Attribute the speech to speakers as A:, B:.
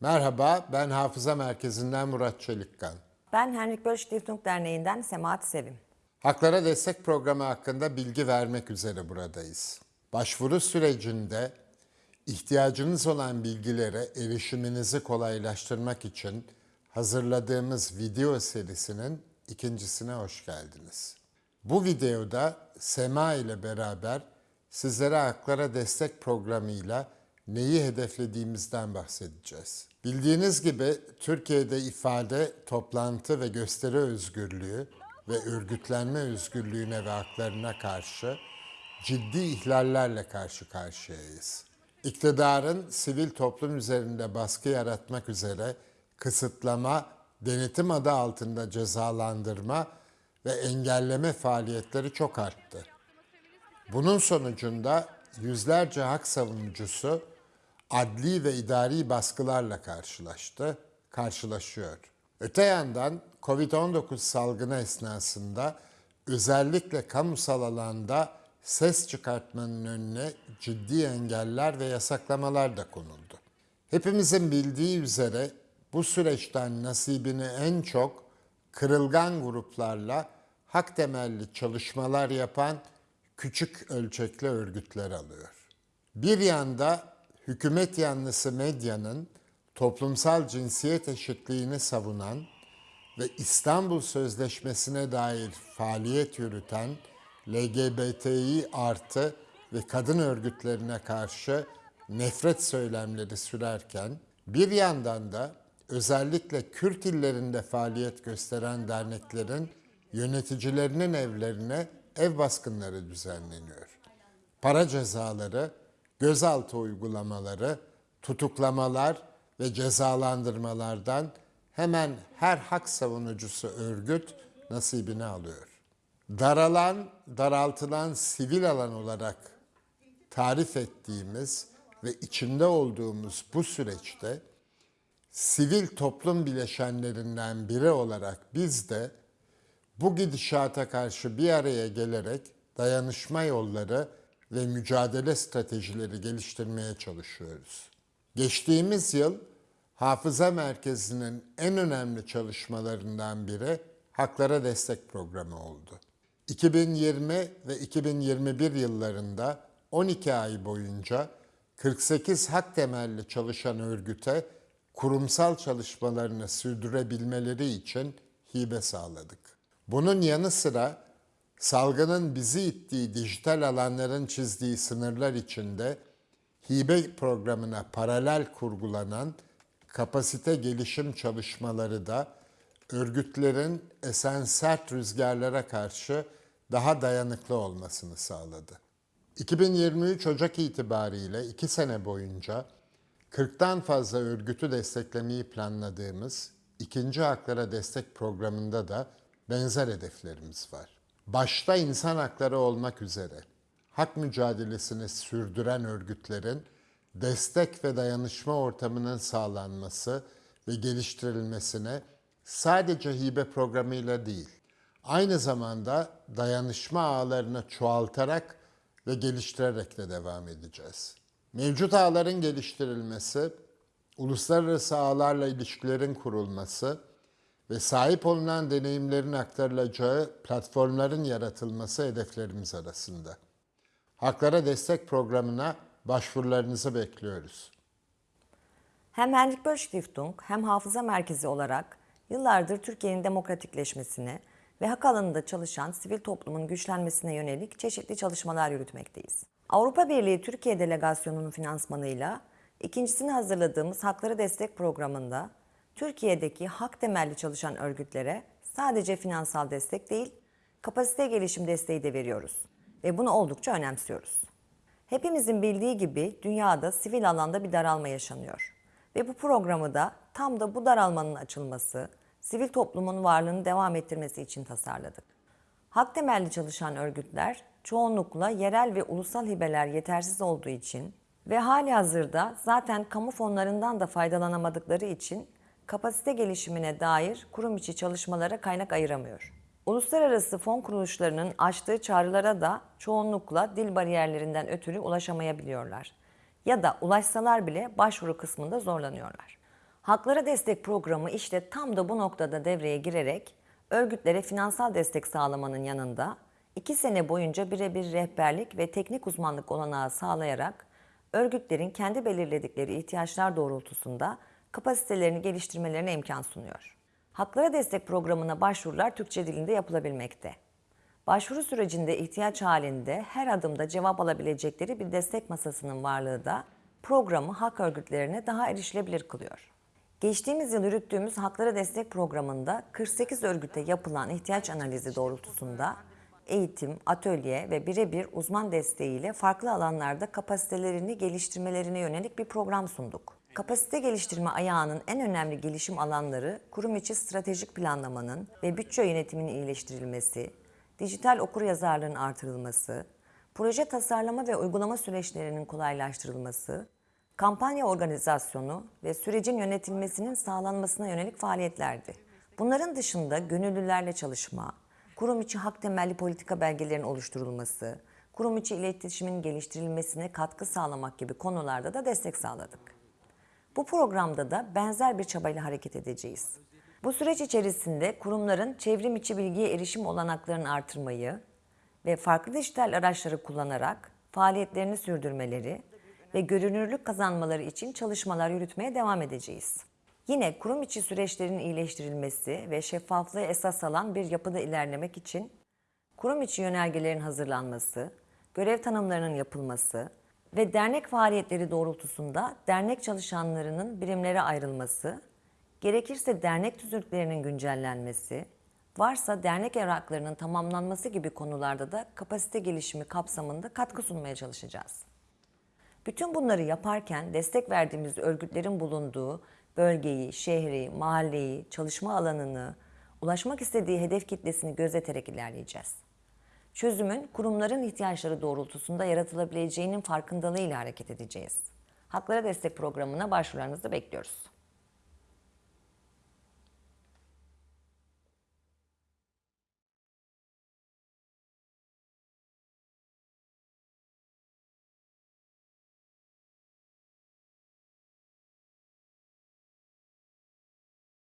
A: Merhaba, ben Hafıza Merkezi'nden Murat Çelikkan.
B: Ben Henrik Böll Stiftung Derneği'nden Semahat Sevim.
A: Haklara Destek Programı hakkında bilgi vermek üzere buradayız. Başvuru sürecinde ihtiyacınız olan bilgilere erişiminizi kolaylaştırmak için hazırladığımız video serisinin ikincisine hoş geldiniz. Bu videoda Sema ile beraber sizlere Haklara Destek Programı'yla neyi hedeflediğimizden bahsedeceğiz. Bildiğiniz gibi Türkiye'de ifade, toplantı ve gösteri özgürlüğü ve örgütlenme özgürlüğüne ve haklarına karşı ciddi ihlallerle karşı karşıyayız. İktidarın sivil toplum üzerinde baskı yaratmak üzere kısıtlama, denetim adı altında cezalandırma ve engelleme faaliyetleri çok arttı. Bunun sonucunda yüzlerce hak savunucusu adli ve idari baskılarla karşılaştı, karşılaşıyor. Öte yandan Covid-19 salgını esnasında özellikle kamusal alanda ses çıkartmanın önüne ciddi engeller ve yasaklamalar da konuldu. Hepimizin bildiği üzere bu süreçten nasibini en çok kırılgan gruplarla hak temelli çalışmalar yapan küçük ölçekli örgütler alıyor. Bir yanda hükümet yanlısı medyanın toplumsal cinsiyet eşitliğini savunan ve İstanbul Sözleşmesi'ne dair faaliyet yürüten LGBTİ artı ve kadın örgütlerine karşı nefret söylemleri sürerken bir yandan da özellikle Kürt illerinde faaliyet gösteren derneklerin yöneticilerinin evlerine ev baskınları düzenleniyor. Para cezaları, gözaltı uygulamaları, tutuklamalar ve cezalandırmalardan hemen her hak savunucusu örgüt nasibini alıyor. Daralan, daraltılan sivil alan olarak tarif ettiğimiz ve içinde olduğumuz bu süreçte sivil toplum bileşenlerinden biri olarak biz de bu gidişata karşı bir araya gelerek dayanışma yolları ve mücadele stratejileri geliştirmeye çalışıyoruz. Geçtiğimiz yıl Hafıza Merkezi'nin en önemli çalışmalarından biri Haklara Destek Programı oldu. 2020 ve 2021 yıllarında 12 ay boyunca 48 hak temelli çalışan örgüte kurumsal çalışmalarını sürdürebilmeleri için hibe sağladık. Bunun yanı sıra salgının bizi ittiği dijital alanların çizdiği sınırlar içinde hibe programına paralel kurgulanan kapasite gelişim çalışmaları da örgütlerin esen sert rüzgarlara karşı daha dayanıklı olmasını sağladı. 2023 Ocak itibariyle 2 sene boyunca 40'tan fazla örgütü desteklemeyi planladığımız ikinci haklara destek programında da benzer hedeflerimiz var. Başta insan hakları olmak üzere hak mücadelesini sürdüren örgütlerin destek ve dayanışma ortamının sağlanması ve geliştirilmesine sadece hibe programıyla değil, aynı zamanda dayanışma ağlarını çoğaltarak ve geliştirerek de devam edeceğiz. Mevcut ağların geliştirilmesi, uluslararası ağlarla ilişkilerin kurulması ve sahip olunan deneyimlerin aktarılacağı platformların yaratılması hedeflerimiz arasında. Haklara Destek Programı'na başvurularınızı bekliyoruz.
B: Hem Henrik Böll Stiftung hem Hafıza Merkezi olarak yıllardır Türkiye'nin demokratikleşmesine ve hak alanında çalışan sivil toplumun güçlenmesine yönelik çeşitli çalışmalar yürütmekteyiz. Avrupa Birliği Türkiye Delegasyonu'nun finansmanıyla ikincisini hazırladığımız Hakları Destek Programı'nda Türkiye'deki hak temelli çalışan örgütlere sadece finansal destek değil, kapasite gelişim desteği de veriyoruz ve bunu oldukça önemsiyoruz. Hepimizin bildiği gibi dünyada sivil alanda bir daralma yaşanıyor. Ve bu programı da tam da bu daralmanın açılması, sivil toplumun varlığını devam ettirmesi için tasarladık. Hak temelli çalışan örgütler çoğunlukla yerel ve ulusal hibeler yetersiz olduğu için ve hali hazırda zaten kamu fonlarından da faydalanamadıkları için kapasite gelişimine dair kurum içi çalışmalara kaynak ayıramıyor. Uluslararası fon kuruluşlarının açtığı çağrılara da çoğunlukla dil bariyerlerinden ötürü ulaşamayabiliyorlar. Ya da ulaşsalar bile başvuru kısmında zorlanıyorlar. Haklara Destek Programı işte tam da bu noktada devreye girerek örgütlere finansal destek sağlamanın yanında iki sene boyunca birebir rehberlik ve teknik uzmanlık olanağı sağlayarak örgütlerin kendi belirledikleri ihtiyaçlar doğrultusunda kapasitelerini geliştirmelerine imkan sunuyor. Haklara Destek Programı'na başvurular Türkçe dilinde yapılabilmekte. Başvuru sürecinde ihtiyaç halinde her adımda cevap alabilecekleri bir destek masasının varlığı da programı hak örgütlerine daha erişilebilir kılıyor. Geçtiğimiz yıl yürüttüğümüz Haklara Destek Programı'nda 48 örgüte yapılan ihtiyaç analizi doğrultusunda eğitim, atölye ve birebir uzman desteğiyle farklı alanlarda kapasitelerini geliştirmelerine yönelik bir program sunduk. Kapasite geliştirme ayağının en önemli gelişim alanları kurum içi stratejik planlamanın ve bütçe yönetiminin iyileştirilmesi, dijital okuryazarlığın artırılması, proje tasarlama ve uygulama süreçlerinin kolaylaştırılması, kampanya organizasyonu ve sürecin yönetilmesinin sağlanmasına yönelik faaliyetlerdi. Bunların dışında gönüllülerle çalışma, kurum içi hak temelli politika belgelerinin oluşturulması, kurum içi iletişimin geliştirilmesine katkı sağlamak gibi konularda da destek sağladık. Bu programda da benzer bir çabayla hareket edeceğiz. Bu süreç içerisinde kurumların çevrim içi bilgiye erişim olanaklarını artırmayı ve farklı dijital araçları kullanarak faaliyetlerini sürdürmeleri ve görünürlük kazanmaları için çalışmalar yürütmeye devam edeceğiz. Yine kurum içi süreçlerin iyileştirilmesi ve şeffaflığı esas alan bir yapıda ilerlemek için kurum içi yönergelerin hazırlanması, görev tanımlarının yapılması ve dernek faaliyetleri doğrultusunda dernek çalışanlarının birimlere ayrılması, gerekirse dernek tüzüklerinin güncellenmesi, varsa dernek evraklarının tamamlanması gibi konularda da kapasite gelişimi kapsamında katkı sunmaya çalışacağız. Bütün bunları yaparken destek verdiğimiz örgütlerin bulunduğu bölgeyi, şehri, mahalleyi, çalışma alanını, ulaşmak istediği hedef kitlesini gözeterek ilerleyeceğiz. Çözümün kurumların ihtiyaçları doğrultusunda yaratılabileceğinin farkındalığıyla hareket edeceğiz. Haklara Destek Programı'na başvurularınızı bekliyoruz.